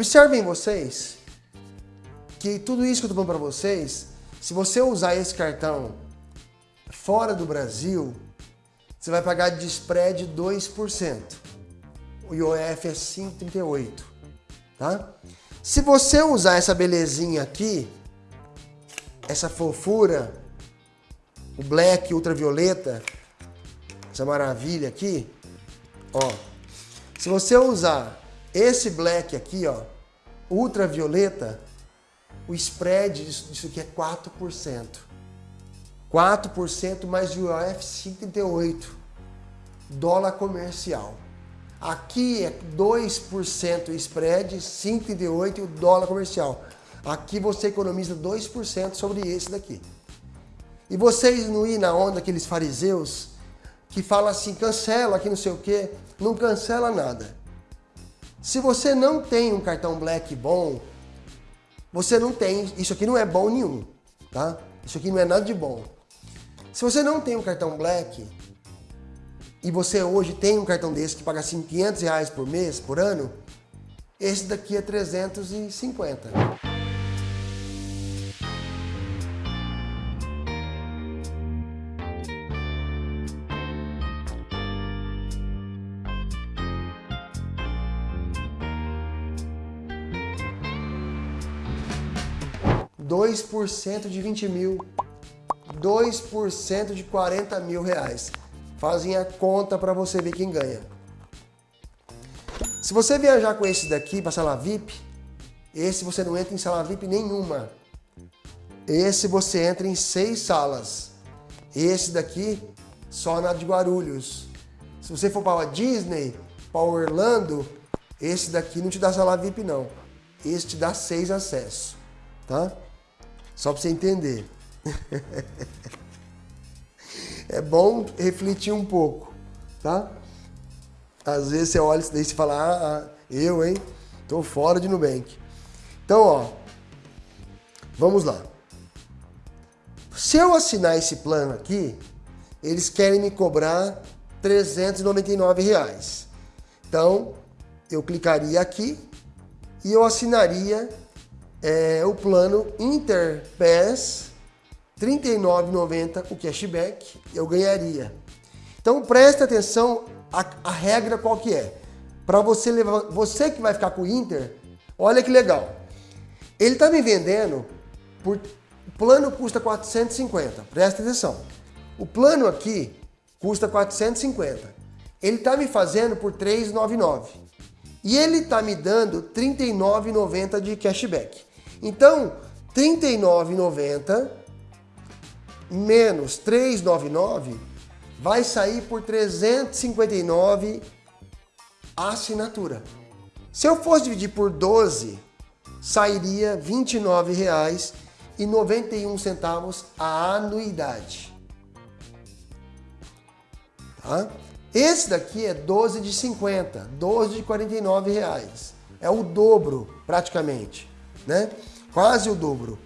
Observem vocês que tudo isso que eu estou falando para vocês, se você usar esse cartão fora do Brasil, você vai pagar de spread 2%. O IOF é 5,38, tá? Se você usar essa belezinha aqui, essa fofura, o black ultravioleta, essa maravilha aqui, ó. Se você usar esse black aqui, ó, ultravioleta, o spread disso, aqui é 4%. 4% mais o IOF 5,38. Dólar comercial. Aqui é 2% spread, 5,38 o dólar comercial. Aqui você economiza 2% sobre esse daqui. E vocês não ir na onda daqueles fariseus que falam assim, cancela aqui não sei o quê, não cancela nada. Se você não tem um cartão Black bom, você não tem, isso aqui não é bom nenhum, tá? Isso aqui não é nada de bom. Se você não tem um cartão Black e você hoje tem um cartão desse que paga assim 500 reais por mês, por ano, esse daqui é 350. 2% de 20 mil, 2% de 40 mil reais. Fazem a conta para você ver quem ganha. Se você viajar com esse daqui para sala VIP, esse você não entra em sala VIP nenhuma. Esse você entra em seis salas. Esse daqui só na de Guarulhos. Se você for para a Disney, para Orlando, esse daqui não te dá sala VIP não. Esse te dá seis acessos, tá? Só para você entender. é bom refletir um pouco, tá? Às vezes você olha isso daí e fala, ah, ah, eu, hein? Tô fora de Nubank. Então, ó, vamos lá. Se eu assinar esse plano aqui, eles querem me cobrar 399 reais. Então, eu clicaria aqui e eu assinaria é, o plano Interpass 39,90 o cashback eu ganharia. Então preste atenção a, a regra qual que é. Para você levar, você que vai ficar com o Inter, olha que legal. Ele está me vendendo por plano custa 450. Presta atenção. O plano aqui custa 450. Ele está me fazendo por 399. E ele está me dando 39,90 de cashback. Então, R$ 39,90 menos 399 vai sair por 359 a assinatura. Se eu fosse dividir por 12, sairia R$ 29,91 a anuidade. Tá? Esse daqui é 12 de 50, 12 de 49 reais. É o dobro, praticamente né? Quase o dobro.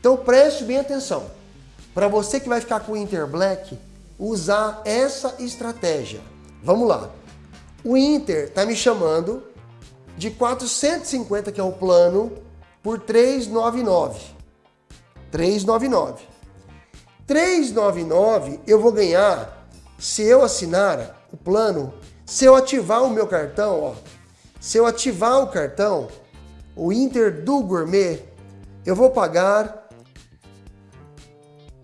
Então preste bem atenção. Para você que vai ficar com o Inter Black, usar essa estratégia. Vamos lá. O Inter está me chamando de 450, que é o plano, por 399. 399. 399 eu vou ganhar se eu assinar o plano, se eu ativar o meu cartão, ó, se eu ativar o cartão, o Inter do Gourmet, eu vou pagar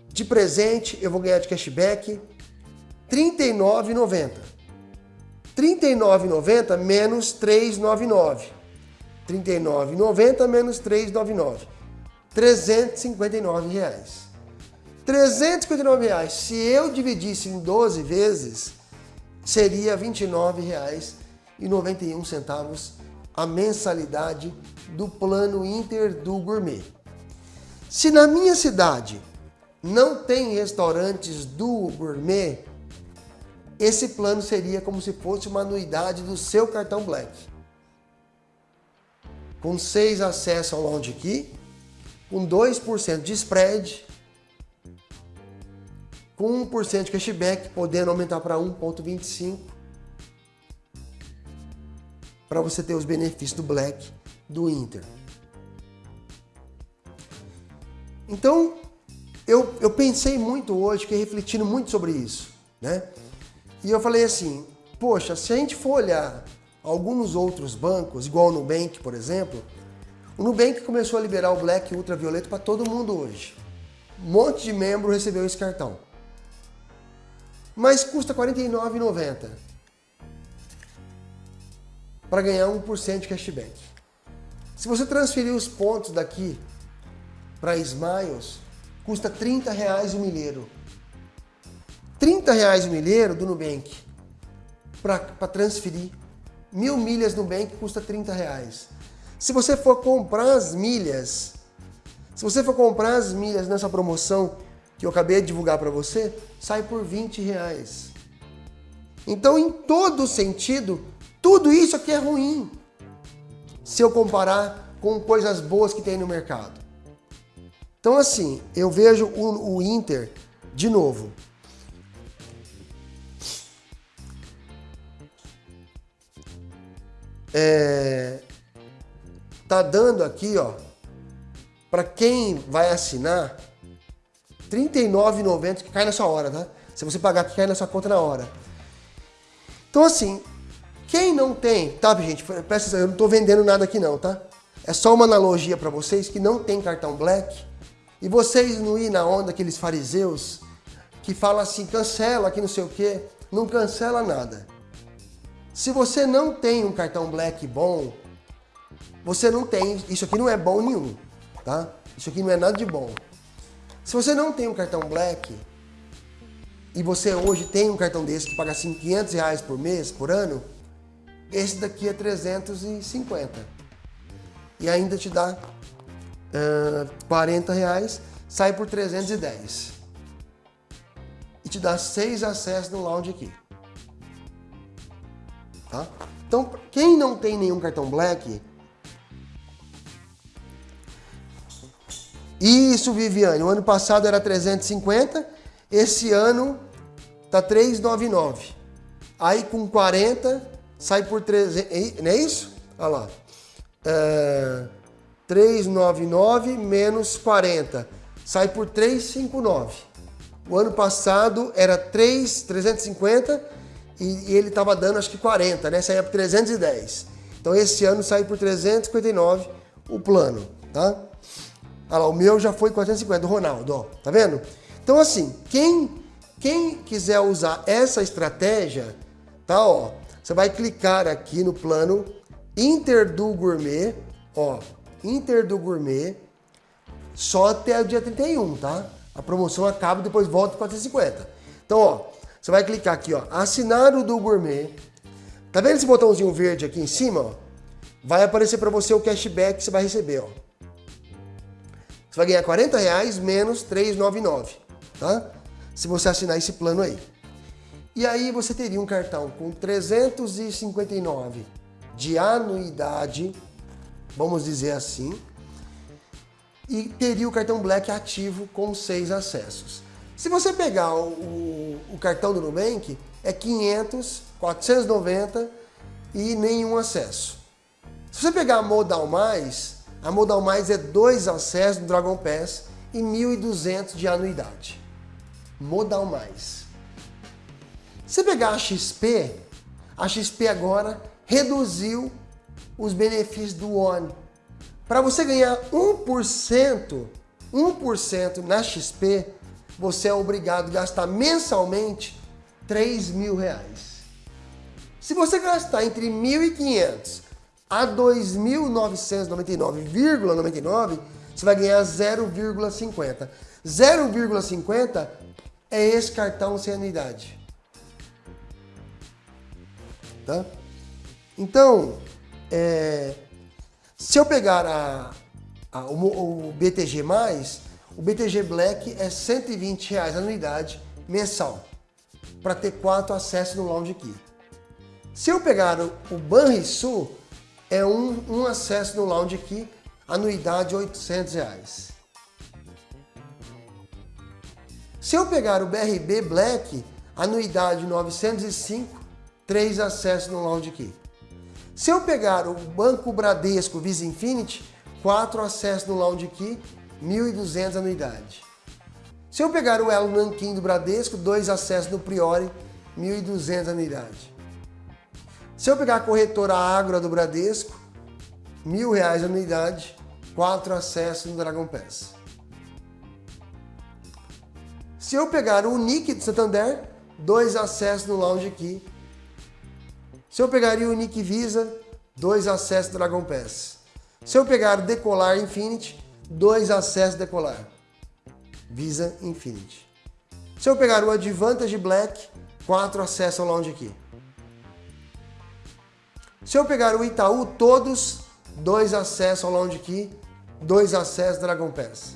de presente, eu vou ganhar de cashback R$ 39,90. R$ 39,90 menos R$ 3,99. R$ 39,90 menos R$ 3,99. 359 reais. 359 reais. Se eu dividisse em 12 vezes, seria R$ 29,91 a mensalidade do plano Inter do Gourmet. Se na minha cidade não tem restaurantes do Gourmet, esse plano seria como se fosse uma anuidade do seu cartão Black. Com 6 acessos ao Lounge Key, com 2% de spread, com 1% de cashback, podendo aumentar para 1,25% para você ter os benefícios do Black do Inter. Então, eu, eu pensei muito hoje, fiquei refletindo muito sobre isso, né? E eu falei assim, poxa, se a gente for olhar alguns outros bancos, igual o Nubank, por exemplo, o Nubank começou a liberar o Black Ultravioleta para todo mundo hoje. Um monte de membro recebeu esse cartão. Mas custa R$ 49,90 para ganhar 1% de cashback. Se você transferir os pontos daqui para Smiles, custa 30 reais o milheiro. 30 reais o milheiro do Nubank para transferir. Mil milhas no Nubank custa 30 reais. Se você for comprar as milhas, se você for comprar as milhas nessa promoção que eu acabei de divulgar para você, sai por 20 reais. Então, em todo sentido, tudo isso aqui é ruim. Se eu comparar com coisas boas que tem no mercado. Então assim, eu vejo o, o Inter, de novo, é, tá dando aqui, ó, para quem vai assinar, R$ 39,90 que cai na sua hora, tá? Se você pagar, que cai na sua conta na hora. Então assim, quem não tem, tá, gente? Presta atenção, eu não estou vendendo nada aqui não, tá? É só uma analogia para vocês que não tem cartão Black e vocês não ir na onda aqueles fariseus que falam assim, cancela aqui não sei o quê, não cancela nada. Se você não tem um cartão Black bom, você não tem, isso aqui não é bom nenhum, tá? Isso aqui não é nada de bom. Se você não tem um cartão Black e você hoje tem um cartão desse que paga assim 500 reais por mês, por ano, esse daqui é 350. E ainda te dá uh, 40 reais, sai por 310. E te dá seis acessos no lounge aqui. Tá? Então, quem não tem nenhum cartão Black... Isso, Viviane, o ano passado era 350, esse ano tá 399. Aí com 40 sai por 300, não é isso? Olha lá. É, 399 menos 40, sai por 359. O ano passado era 3, 350 e, e ele estava dando acho que 40, né? Saía por 310. Então esse ano sai por 359 o plano, tá? Olha lá, o meu já foi 450, do Ronaldo, ó, tá vendo? Então assim, quem, quem quiser usar essa estratégia, tá, ó, você vai clicar aqui no plano Inter do Gourmet, ó, Inter do Gourmet, só até o dia 31, tá? A promoção acaba e depois volta para 450. Então, ó, você vai clicar aqui, ó, assinar o do Gourmet. Tá vendo esse botãozinho verde aqui em cima, ó? Vai aparecer para você o cashback que você vai receber, ó. Você vai ganhar 40 reais menos 3,99, tá? Se você assinar esse plano aí. E aí você teria um cartão com 359 de anuidade, vamos dizer assim, e teria o cartão Black ativo com seis acessos. Se você pegar o, o, o cartão do Nubank, é 500, 490 e nenhum acesso. Se você pegar a Modal Mais, a Modal Mais é dois acessos no Dragon Pass e 1.200 de anuidade. Modal Mais. Se pegar a XP, a XP agora reduziu os benefícios do ONI. Para você ganhar 1%, 1% na XP, você é obrigado a gastar mensalmente 3 mil reais. Se você gastar entre 1.500 a 2.999,99, você vai ganhar 0,50. 0,50 é esse cartão sem anuidade. Tá? Então, é, se eu pegar a, a, o, o, BTG+, o BTG Black é 120 reais anuidade mensal, para ter quatro acessos no Lounge aqui. Se eu pegar o, o Banrisul, é um, um acesso no Lounge aqui, anuidade 800 reais. Se eu pegar o BRB Black, anuidade 905, três acessos no Lounge Key. Se eu pegar o Banco Bradesco Visa Infinity, 4 acessos no Lounge Key, 1.200 anuidade. Se eu pegar o Elo Nanquim do Bradesco, 2 acessos no Priori, 1.200 anuidade. Se eu pegar a corretora Agro do Bradesco, mil reais anuidade, quatro acessos no Dragon Pass. Se eu pegar o Nick de Santander, dois acessos no Lounge aqui. Se eu pegaria o Nick Visa, dois acessos Dragon Pass. Se eu pegar Decolar Infinity, dois acessos Decolar. Visa Infinity. Se eu pegar o Advantage Black, quatro acessos ao Lounge aqui. Se eu pegar o Itaú, todos, dois acessos ao Lounge Key, dois acessos Dragon Pass.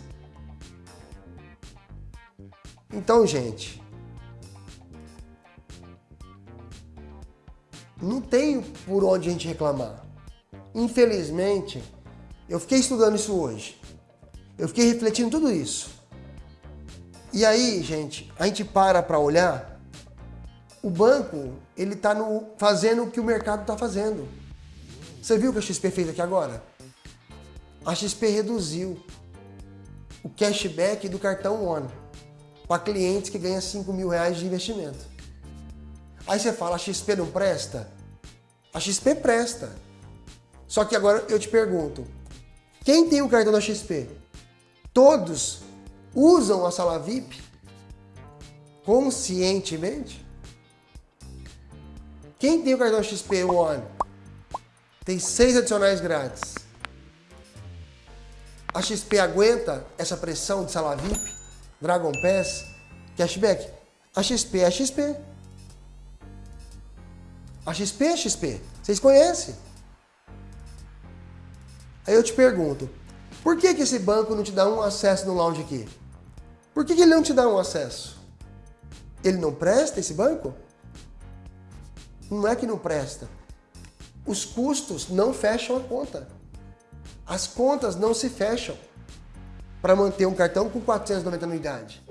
Então, gente, não tem por onde a gente reclamar. Infelizmente, eu fiquei estudando isso hoje. Eu fiquei refletindo tudo isso. E aí, gente, a gente para para olhar o banco ele está fazendo o que o mercado está fazendo. Você viu o que a XP fez aqui agora? A XP reduziu o cashback do cartão ONE para clientes que ganham 5 mil reais de investimento. Aí você fala, a XP não presta? A XP presta. Só que agora eu te pergunto, quem tem o cartão da XP? Todos usam a sala VIP conscientemente? Quem tem o cartão XP One tem seis adicionais grátis. A XP aguenta essa pressão de sala VIP, Dragon Pass, cashback? A XP é a XP. A XP é XP. Vocês conhecem? Aí eu te pergunto, por que, que esse banco não te dá um acesso no lounge aqui? Por que, que ele não te dá um acesso? Ele não presta esse banco? Não é que não presta. Os custos não fecham a conta. As contas não se fecham para manter um cartão com 490 anuidade.